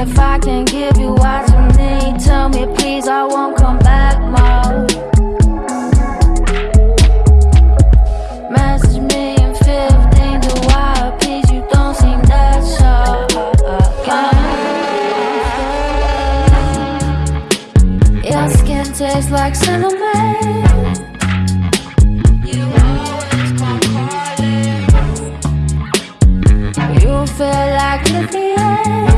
If I can give you what you need Tell me please, I won't come back more Message me in 15 to why Please, you don't seem that sure. Your skin tastes like cinnamon. Feel like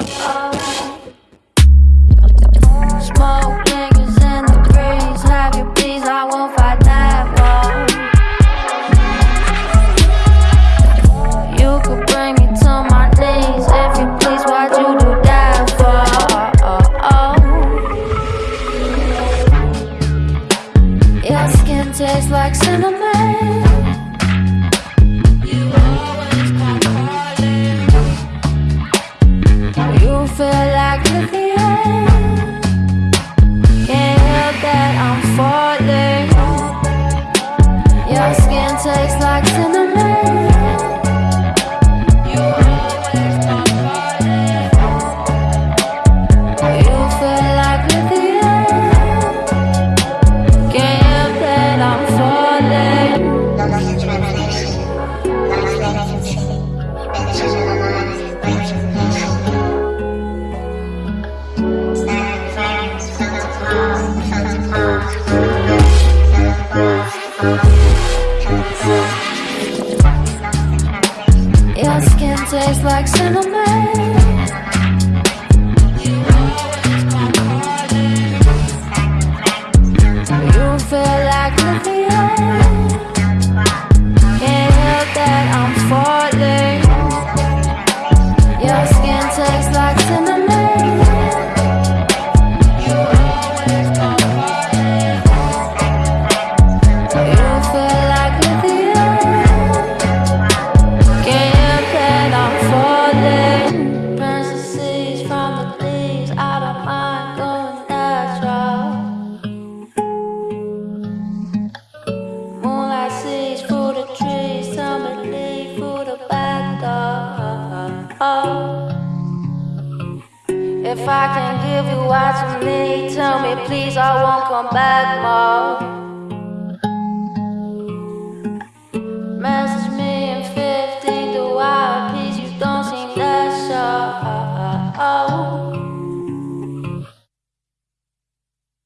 Tastes like cinnamon. You always come calling. You feel like living Your skin tastes like cinnamon. If I can give you what you need, tell me please, I won't come back more. Message